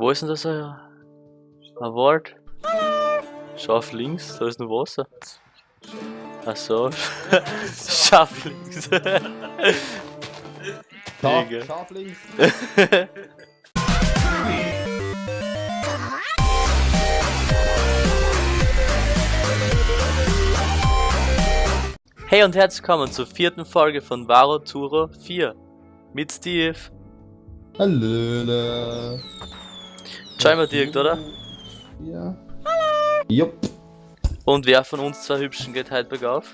Wo ist denn das? Ein Wort? Scharf links, da ist nur Wasser. Ach so. Scharf links. Digga. scharf links. Hey und herzlich willkommen zur vierten Folge von Varo Turo 4 mit Steve. Hallöle. Mal direkt, oder? Ja. Jupp. Und wer von uns zwei Hübschen geht heute bergauf?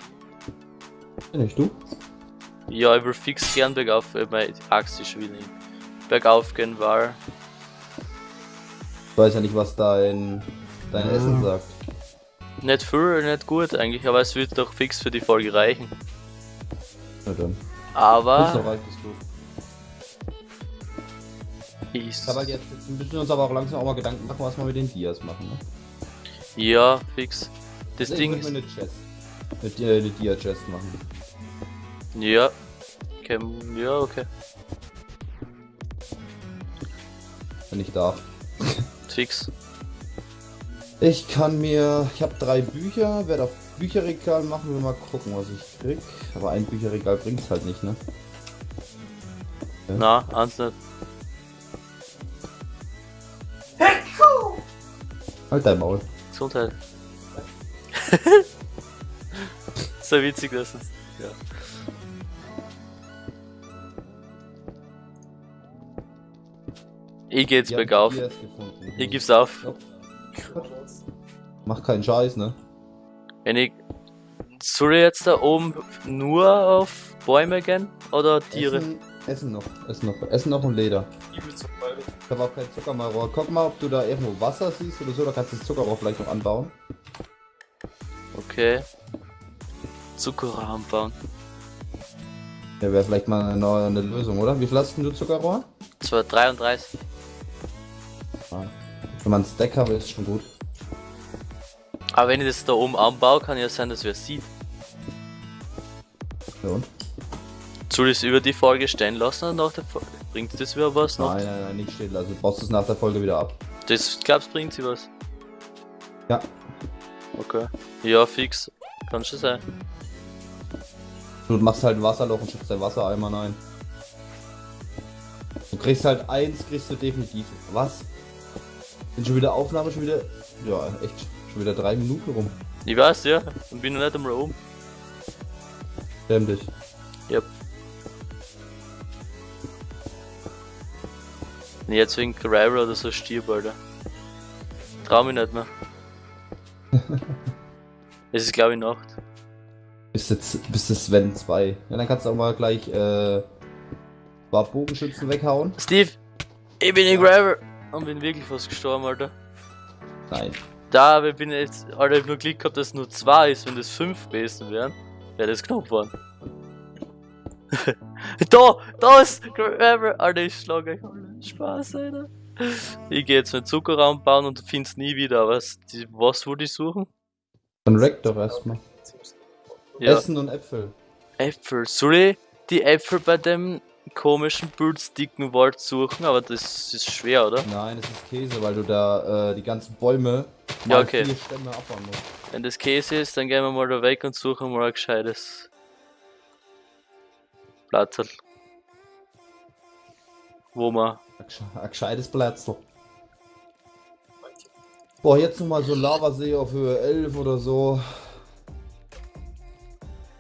Bin ich du? Ja, ich will fix gern bergauf, weil meine Axt ist nicht bergauf gehen war. Ich weiß ja nicht, was dein, dein Essen sagt. Nicht viel, nicht gut eigentlich, aber es wird doch fix für die Folge reichen. Na dann. Aber So reicht es gut. Ist. Aber jetzt, jetzt müssen wir uns aber auch langsam auch mal Gedanken machen, was wir mit den Dias machen. Ne? Ja, fix. Das Ich Ding ist. mir eine Chest. Mit äh, eine Dia-Chest machen. Ja. Okay, ja, okay. Wenn ich darf. Fix. Ich kann mir. Ich habe drei Bücher, werde auf Bücherregal machen, wir mal gucken, was ich krieg. Aber ein Bücherregal bringt's halt nicht, ne? Na, eins nicht. Halt dein Maul. Gesundheit. so witzig, das ist. Ja. Ich geh jetzt haben bergauf. Ich gib's auf. Ja. Mach keinen Scheiß, ne? Wenn ich. Soll ich jetzt da oben nur auf Bäume gehen? Oder Tiere? Essen, essen noch, essen noch, essen noch und Leder. Ich habe auch kein Zuckermalrohr. Guck mal, ob du da irgendwo Wasser siehst oder so, da kannst du das Zuckerrohr vielleicht noch anbauen. Okay. Zuckerrohr anbauen. Ja, wäre vielleicht mal eine, neue- eine Lösung, oder? Wie viel hast denn du Zuckerrohr? 233. Wenn man einen Stack hat, ist schon gut. Aber wenn ich das da oben anbaue, kann ja sein, dass wer sieht. Ja, und? Soll ich es über die Folge stehen lassen oder nach der Folge? Bringt das wieder was noch? Nein, nein, nein, nicht stehen lassen. Du brauchst es nach der Folge wieder ab. Das glaubst bringt sie was? Ja. Okay. Ja, fix. Kann schon sein. Du machst halt ein Wasserloch und schützt dein Wassereimer rein. Du kriegst halt eins, kriegst du definitiv. Was? Sind schon wieder Aufnahme, schon wieder. Ja, echt. Schon wieder drei Minuten rum. Ich weiß, ja. Und bin noch nicht einmal oben. Schäm Nee, Jetzt wegen Rival oder so stirb, Alter. Trau mich nicht mehr. es ist glaube ich Nacht. Bis jetzt, bis das Sven 2. Ja, dann kannst du auch mal gleich, äh, paar Bogenschützen weghauen. Steve! Ich bin in Rival! Und bin wirklich fast gestorben, Alter. Nein. Da, aber ich bin jetzt, Alter, ich hab nur Glück gehabt, dass es nur zwei ist, wenn das fünf Besen wären. Wäre das knapp geworden. da, da ist Gravel. Alter, ich schlage euch alle. Spaß, Alter. Ich gehe jetzt einen Zuckerraum bauen und find's nie wieder, was, die, was wollte ich suchen? Dann rack doch erstmal. Ja, Essen und Äpfel. Äpfel. Soll ich die Äpfel bei dem komischen bildsticken Wald suchen? Aber das ist schwer, oder? Nein, es ist Käse, weil du da äh, die ganzen Bäume Ja, okay. vier Stämme abbauen musst. Wenn das Käse ist, dann gehen wir mal da weg und suchen mal ein gescheites Platzl. Wo man. Ein gesche- Ein gescheites Platzl. Boah, jetzt nochmal so Lavasee auf Höhe 11 oder so.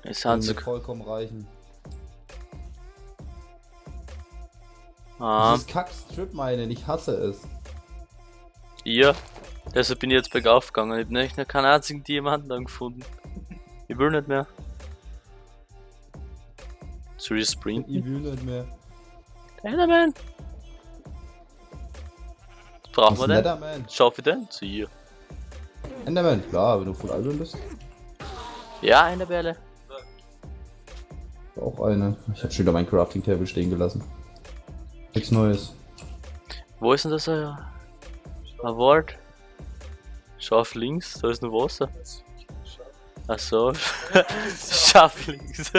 Es mir so. vollkommen reichen. Ah, Dieses Kack-Strip meinen, ich hasse es. ihr. Deshalb bin ich jetzt bergauf gegangen. Ich hab nicht noch keinen einzigen Diamanten angefunden. Ich will nicht mehr. Soll ich Ich will nicht mehr. Enderman! Was brauchen wir Was denn? Netherman? Schaffe ich den? Zu ihr. Enderman, klar, wenn du voll albern bist. Ja, eine Bälle. Auch eine. Ich habe schon wieder mein Crafting Table stehen gelassen. Nichts Neues. Wo ist denn das? Ein ein Wort? Scharf links, da ist noch Wasser. Ach so. Scharf links.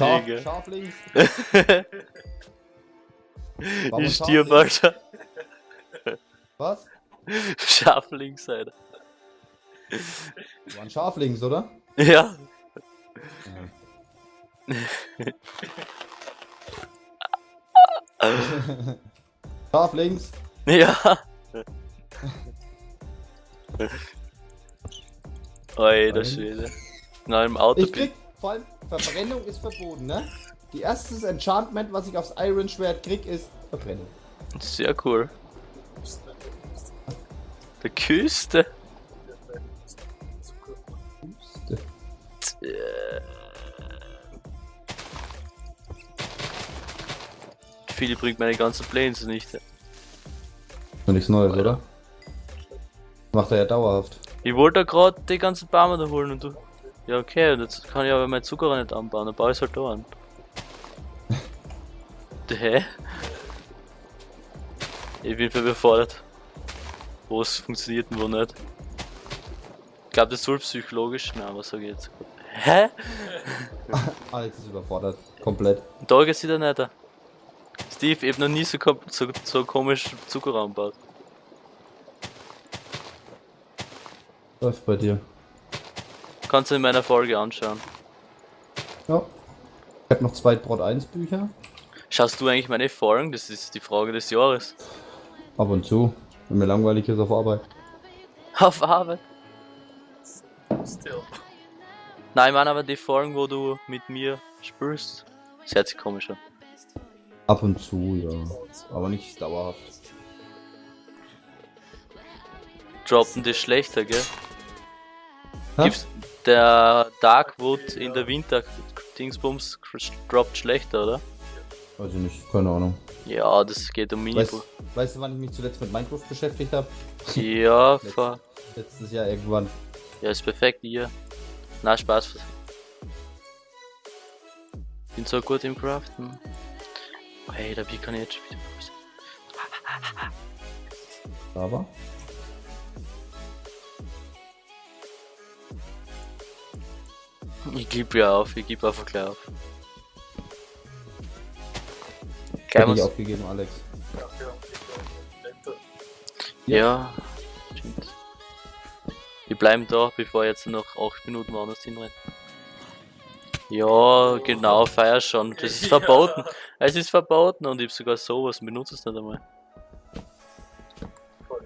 Scharf, Digga. scharf links. Ich scharf stirb, links? Alter. Was? Scharf links, Alter. War ein Schaf links, oder? Ja. Schaf links. Ja. Alter Schwede. Na, im Auto Ich krieg, vor allem, Verbrennung ist verboten, ne? Die erstes Enchantment, was ich aufs Iron Schwert krieg, ist Verbrennung. Sehr cool. Der Küste. Philipp bringt meine ganzen Planes nicht. Noch nichts Neues, oder? Macht er ja dauerhaft. Ich wollte gerade die ganzen da holen und du. Ja, okay, und jetzt kann ich aber mein Zucker nicht anbauen, dann baue ich halt da an. Hä? Ich bin überfordert. Wo es funktioniert und wo nicht. Ich glaube, das soll psychologisch. Nein, was sag ich jetzt? Hä? Alex ist überfordert. Komplett. Da geht's wieder nicht. Steve, ich hab noch nie so, kom- so, so komisch Zucker angebaut. Läuft bei dir. Kannst du in meiner Folge anschauen. Ja. Ich hab noch zwei Brot 1 Bücher. Schaust du eigentlich meine Folgen? Das ist die Frage des Jahres. Ab und zu. Wenn mir langweilig ist auf Arbeit. Auf Arbeit. Still. Nein, ich meine aber die Folgen, wo du mit mir spielst. Das hört sich komisch an. Ab und zu, ja. Aber nicht dauerhaft. Droppen die schlechter, gell? Gibt's der Darkwood in der Winter Dingsbums droppt schlechter, oder? Weiß ich nicht, keine Ahnung. Ja, das geht um Weißt, Minibu. weißt du, wann ich mich zuletzt mit Minecraft beschäftigt habe? Ja, ver Letztes Jahr irgendwann. ja, ist perfekt hier. Na, Spaß. Bin so gut im Craften. Oh, hey, da kann ich jetzt schon wieder? Aber. Ich gebe ja auf, ich gebe einfach gleich auf. Ich Geil, was? aufgegeben, Alex. Ja, ja, stimmt. Wir bleiben da, bevor jetzt noch 8 Minuten woanders hinrennen. Ja, genau, feier schon. Das ist Ja. verboten. Es ist verboten und ich hab sogar sowas, benutze es nicht einmal.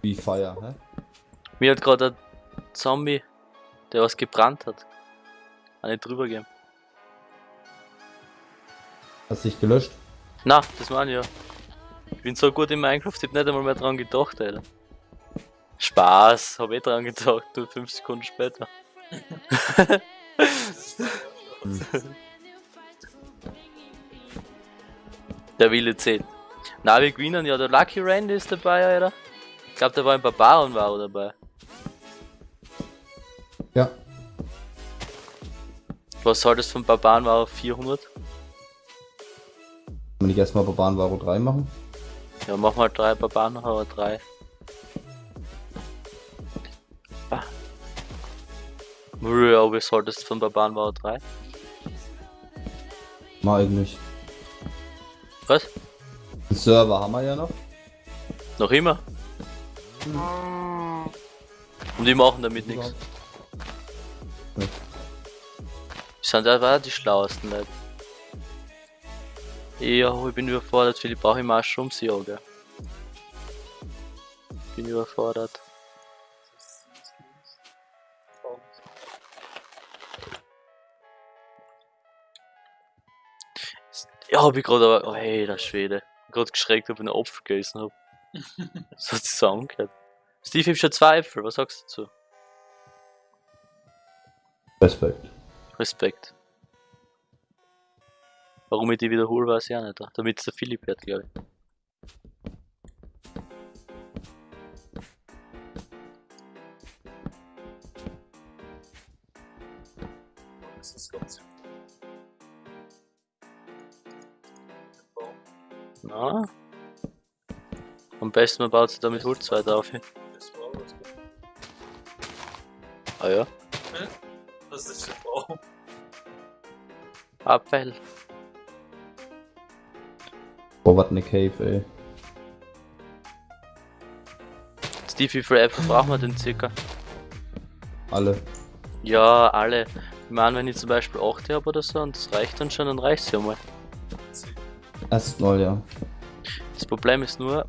Wie Feier, hä? Mir hat gerade ein Zombie, der was gebrannt hat, eine drüber gegeben. Hast dich gelöscht? Na, das meine ich ja. Ich bin so gut in Minecraft, ich hab nicht einmal mehr dran gedacht, Alter. Spaß, hab eh dran gedacht, nur 5 Sekunden später. Der Wille zählt. Na, wir gewinnen ja, der Lucky Randy ist dabei, Alter. Ich glaube, da war ein Barbaren war dabei. Ja. Was soll das von Barbaren war auf 400? Wenn ich erstmal Barbaren Varo 3 machen. Ja, mach mal drei Barbaren noch, aber drei. Ah. Ja, wie solltest von Barbaren war 3? Mal eigentlich. Was? Den Server haben wir ja noch. Noch immer? Und die machen damit nichts. Sind aber auch die schlauesten Leute. Ja, ich bin überfordert, Philipp, brauche ich Mushrooms? Ja, gell. Bin überfordert. Ja, hab ich gerade aber. Oh, hey, der Schwede. Gerade geschreckt, ob ich einen Apfel gegessen hab. so hat sie so angehört. Steve, ich hab schon zwei Äpfel, was sagst du dazu? Respekt. Respekt. Warum ich die wiederhole, weiß ich auch nicht. Damit es der Philipp hört, glaube ich. Das ist ganz. Na? Am besten man baut sich damit Holz weiter auf. Ah ja. Abfall. Boah, was ne Cave, ey. Steve, wie viele Äpfel brauchen wir denn circa? Alle. Ja, alle. Ich meine, wenn ich zum Beispiel 8 habe oder so und das reicht dann schon, dann reicht's ja mal. Erstmal, ja. Das Problem ist nur.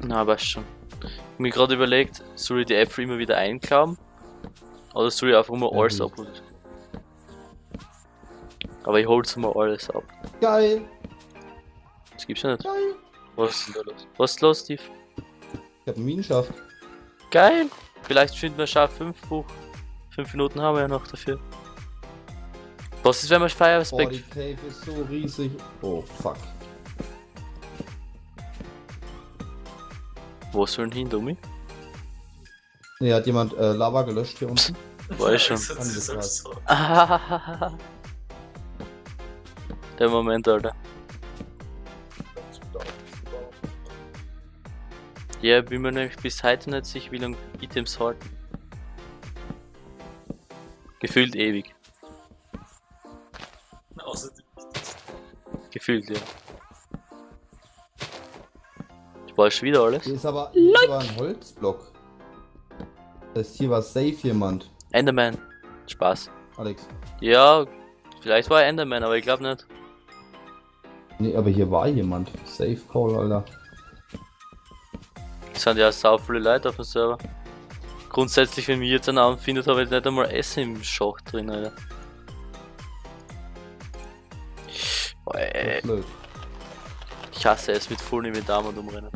Na, weißt schon. Ich hab mir gerade überlegt, soll ich die Äpfel immer wieder einklauen? Oder soll ich einfach Ja, alles wie- abholen? Aber ich hol's mal alles ab. Geil! Das gibt's ja nicht. Geil! Was ist denn da los? Was ist los, Steve? Ich hab einen Minenschaft. Geil! Vielleicht finden wir scharf 5 Buch. 5 Minuten haben wir ja noch dafür. Was ist, wenn wir Boah, Feueraspekt. die Cave ist so riesig. Oh, fuck. Wo sollen hin, Dummi? Ne, hat jemand äh, Lava gelöscht hier unten? War ich schon. Der Moment, Alter. Ja, bin mir nämlich bis heute nicht sicher, wie lange Items halten. Gefühlt ewig. Das. Gefühlt, ja. Ich weiß schon wieder alles. Hier ist aber, hier aber ein Holzblock. Das heißt, hier war safe jemand. Enderman. Spaß. Alex. Ja, vielleicht war er Enderman, aber ich glaube nicht. Nee, aber hier war jemand. Safe Call, Alter. Es sind ja sau viele Leute auf dem Server. Grundsätzlich, wenn mich jetzt einen Abend findet, habe ich nicht einmal Essen im Schacht drin, Alter. Boah, ich hasse es mit vollen Inventar und umrennen.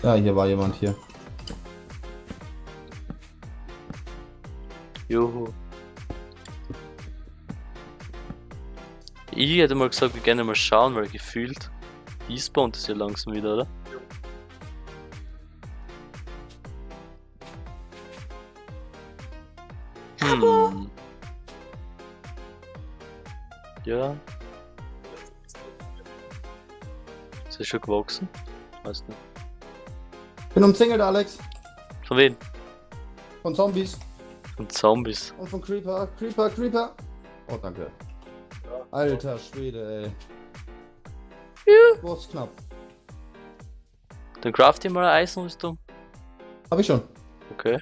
Ja, hier war jemand hier. Juhu. Ich hätte mal gesagt, wir gerne mal schauen, weil gefühlt spawnt es ja langsam wieder, oder? Hm. Ja, ist das schon gewachsen? Weiß nicht. Bin umzingelt, Alex. Von wem? Von Zombies. Von Zombies. Und von Creeper. Creeper, Creeper. Oh, danke. Alter Schwede, ey. Ja. Ist knapp? Dann craft ihr mal eine Eisenrüstung. Hab ich schon. Okay.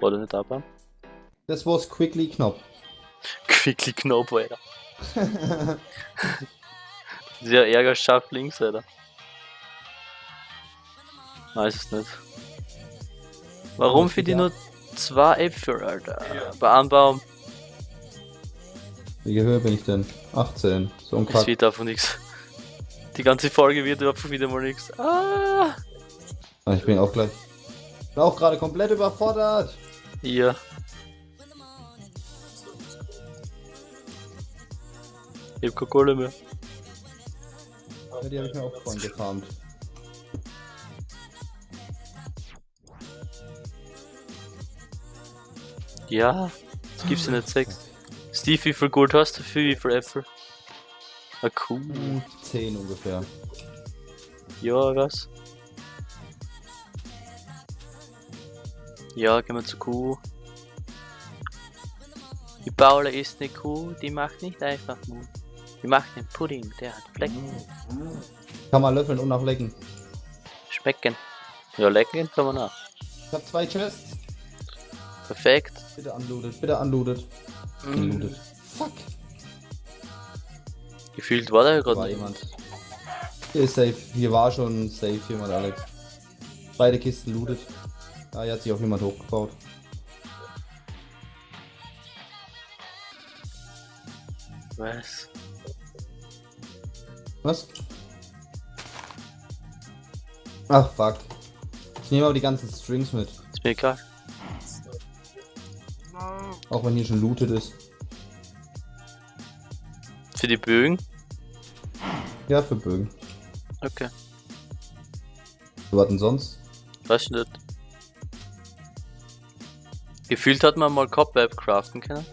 Oder nicht abhauen? Das war's quickly knapp. Quickly Knopf, Alter. Dieser Ärger schafft links, Alter. Weiß es nicht. Warum für die nur zwei Äpfel, Alter? Ja. Bei einem Baum, Wie Höhe bin ich denn? 18. So ein es Kack. wird davon nichts. Die ganze Folge wird einfach wieder mal nichts. Ah! Ah, Ich bin auch gleich. Bin auch gerade komplett überfordert. Ja. Ich hab keine Kohle mehr. Ja, die habe ich mir auch vorhin gefarmt. Ja, das gibt's ja nicht sechs. Steve, wie viel Gold hast du für wie viel Äpfel? Ah, cool. Hm, 10 ungefähr. Ja, was? Ja, gehen wir zur Kuh. Die Paula ist eine Kuh, die macht nicht einfach Mu. Die macht einen Pudding, der hat Flecken. Kann man löffeln und auch lecken. Specken. Ja, lecken kann man auch. Ich habe zwei Chests. Perfekt. Bitte unlooted, bitte unlooted. Unlooted. Fuck. Gefühlt war da ja gerade jemand. Hier ist safe. Hier war schon safe jemand, Alex. Beide Kisten looted. Ah, hier hat sich auch jemand hochgebaut. Was? Was? Ach, fuck. Ich nehme aber die ganzen Strings mit. Ist mir egal. Auch wenn hier schon looted ist. Für die Bögen? Ja, für Bögen. Okay. Was denn sonst? Weiß ich nicht. Gefühlt hat man mal Cobweb craften können.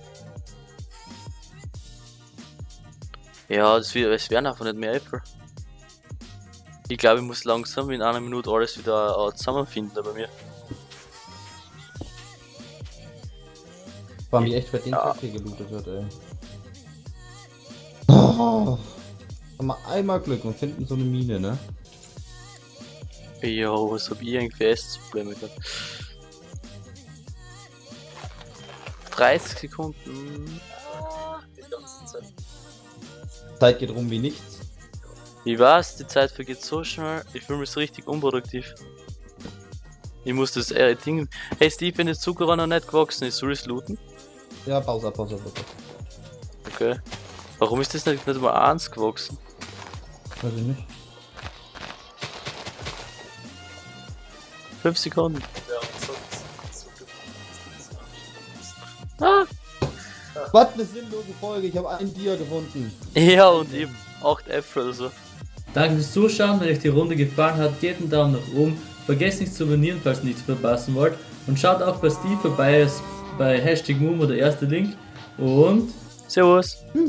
Ja, es wären einfach nicht mehr Äpfel. Ich glaube, ich muss langsam in einer Minute alles wieder äh, zusammenfinden bei mir. War mich echt, wer den Ja. Kack hier gelootet hat, ey. Oh, Haben wir einmal Glück und finden so eine Mine, ne? Jo, was hab ich irgendwie Essensprobleme gehabt? 30 Sekunden. Die ganze Zeit. Zeit geht rum wie nichts. Ich weiß, die Zeit vergeht so schnell. Ich fühle mich so richtig unproduktiv. Ich muss das äh, Ding. Hey Steve, wenn das Zucker noch nicht gewachsen ist, soll ich es looten? Ja, Pause, Pause, Pause. Okay. Warum ist das nicht, nicht mal eins gewachsen? Weiß ich nicht. 5 Sekunden. Ja, so, so, so, Ah! Was eine sinnlose Folge, ich habe ein Dia gefunden. Ja, und eben 8 Äpfel oder so. Danke fürs Zuschauen, wenn euch die Runde gefallen hat, gebt einen Daumen nach oben, vergesst nicht zu abonnieren, falls ihr nichts verpassen wollt und schaut auch bei Steve vorbei, ist bei Hashtag Moom oder erster Link und Servus. Ciao.